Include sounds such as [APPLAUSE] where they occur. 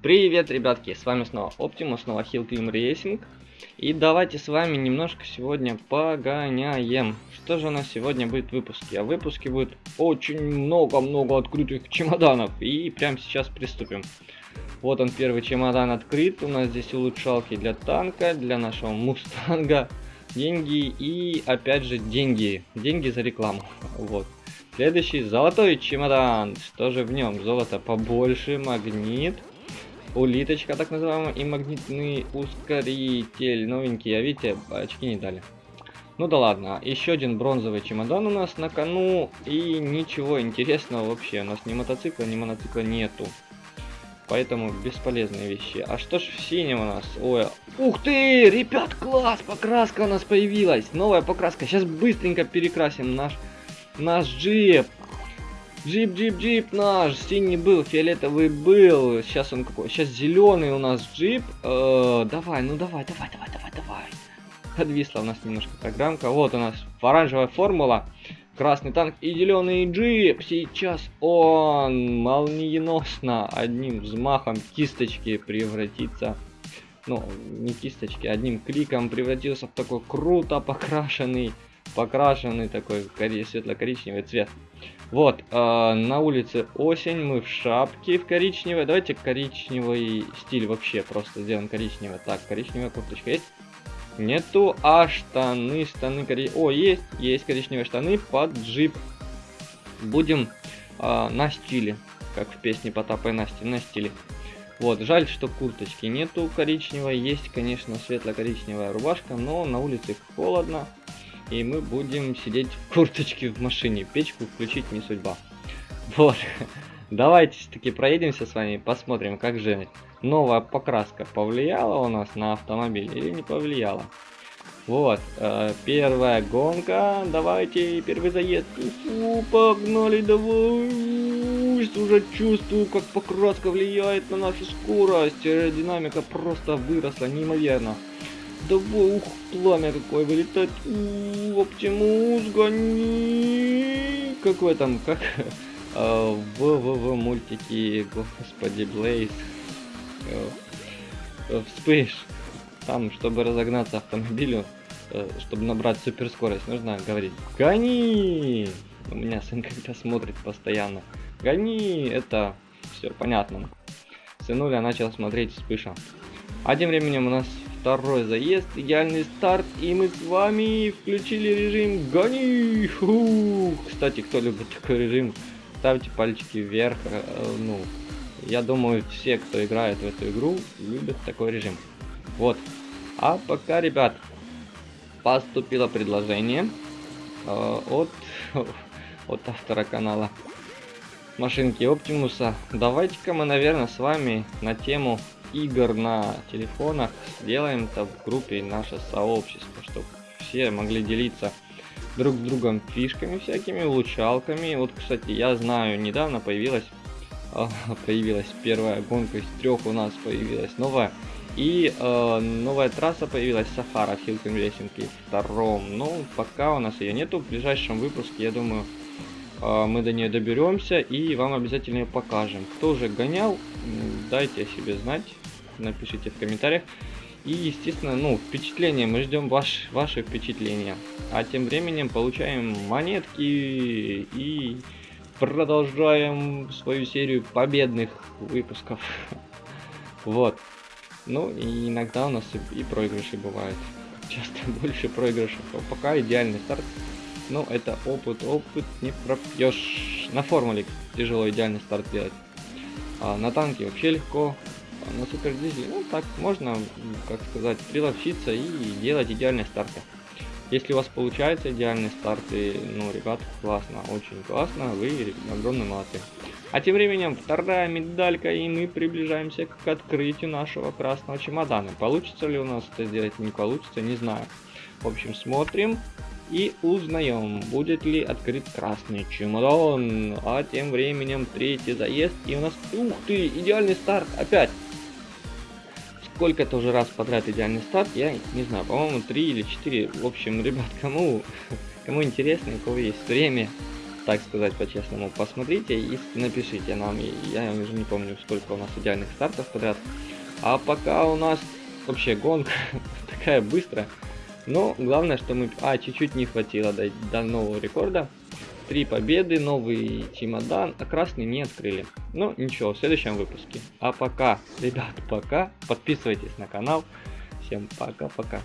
Привет, ребятки, с вами снова Optimus, снова Hill Climb Racing. И давайте с вами немножко сегодня погоняем. Что же у нас сегодня будет в выпуске? А в выпуске будет очень много-много открытых чемоданов. И прямо сейчас приступим. Вот он, первый чемодан открыт. У нас здесь улучшалки для танка, для нашего мустанга. Деньги и, опять же, деньги. Деньги за рекламу. Вот. Следующий золотой чемодан. Что же в нем? Золото побольше, магнит, улиточка так называемая и магнитный ускоритель. Новенький, а видите, очки не дали. Ну да ладно, еще один бронзовый чемодан у нас на кону. И ничего интересного вообще. У нас ни мотоцикла, ни моноцикла нету. Поэтому бесполезные вещи. А что ж в синем у нас? Ой, ух ты, ребят, класс, покраска у нас появилась. Новая покраска. Сейчас быстренько перекрасим наш Наш джип. Джип, джип, джип наш. Синий был, фиолетовый был. Сейчас он какой? Сейчас зеленый у нас джип. Э, давай, ну давай, давай, давай, давай, давай. Подвисла у нас немножко программка. Вот у нас оранжевая формула. Красный танк и зеленый джип. Сейчас он молниеносно одним взмахом кисточки превратится. Ну, не кисточки, одним кликом превратился в такой круто покрашенный покрашенный такой светло-коричневый цвет. Вот, э, на улице осень, мы в шапке в коричневой. Давайте коричневый стиль вообще просто сделаем коричневый. Так, коричневая курточка есть? Нету, а штаны, штаны коричневые. О, есть, есть коричневые штаны под джип. Будем э, на стиле, как в песне Потапа и Насти, на стиле. Вот, жаль, что курточки нету коричневой. Есть, конечно, светло-коричневая рубашка, но на улице холодно и мы будем сидеть в курточке в машине. Печку включить не судьба. Вот. [LAUGHS] Давайте таки проедемся с вами, посмотрим, как же новая покраска повлияла у нас на автомобиль или не повлияла. Вот, э, первая гонка, давайте, первый заезд, Фу, погнали, давай, уже чувствую, как покраска влияет на нашу скорость, аэродинамика просто выросла неимоверно. Давай, ух, пламя какое вылетает. Оптимус, гони. Какой там, как а, в, в, в мультике, господи, Блейз. Э, вспыш. Там, чтобы разогнаться автомобилю, э, чтобы набрать суперскорость, нужно говорить «Гони!» У меня сын когда смотрит постоянно. «Гони!» Это все понятно. Сынуля начал смотреть вспыша. А тем временем у нас Второй заезд, идеальный старт, и мы с вами включили режим гони. Фу. Кстати, кто любит такой режим, ставьте пальчики вверх. Э, ну, я думаю, все, кто играет в эту игру, любят такой режим. Вот. А пока, ребят, поступило предложение э, от, [LAUGHS] от автора канала машинки Оптимуса. Давайте-ка мы, наверное, с вами на тему игр на телефонах сделаем это в группе наше сообщество, чтобы все могли делиться друг с другом фишками всякими, улучшалками. Вот, кстати, я знаю, недавно появилась а, [LAUGHS] появилась первая гонка из трех у нас появилась новая. И э, новая трасса появилась Сахара в Хилтон Рейсинге втором. Но пока у нас ее нету. В ближайшем выпуске, я думаю, э, мы до нее доберемся и вам обязательно ее покажем. Кто уже гонял, дайте о себе знать напишите в комментариях. И, естественно, ну, впечатление, мы ждем ваш, ваши впечатления. А тем временем получаем монетки и продолжаем свою серию победных выпусков. [LAUGHS] Вот. Ну, и иногда у нас и, проигрыши бывают. Часто [LAUGHS] больше проигрышев. А пока идеальный старт. Но это опыт, опыт не пропьешь. На формуле тяжело идеальный старт делать. А на танке вообще легко на супер дизеле, ну так можно, как сказать, приловчиться и делать идеальные старты. Если у вас получается идеальный старт, и, ну, ребят, классно, очень классно, вы огромные молодцы. А тем временем вторая медалька, и мы приближаемся к открытию нашего красного чемодана. Получится ли у нас это сделать, не получится, не знаю. В общем, смотрим и узнаем, будет ли открыт красный чемодан. А тем временем третий заезд, и у нас, ух ты, идеальный старт, опять сколько-то уже раз подряд идеальный старт, я не знаю, по-моему, 3 или 4. В общем, ребят, кому, [LAUGHS] кому интересно, у кого есть время, так сказать по-честному. Посмотрите и напишите нам. Я уже не помню, сколько у нас идеальных стартов подряд. А пока у нас вообще гонка [LAUGHS] такая быстрая. Но главное, что мы... А, чуть-чуть не хватило до, до нового рекорда. Три победы, новый чемодан, а красный не открыли. Ну, ничего, в следующем выпуске. А пока, ребят, пока. Подписывайтесь на канал. Всем пока-пока.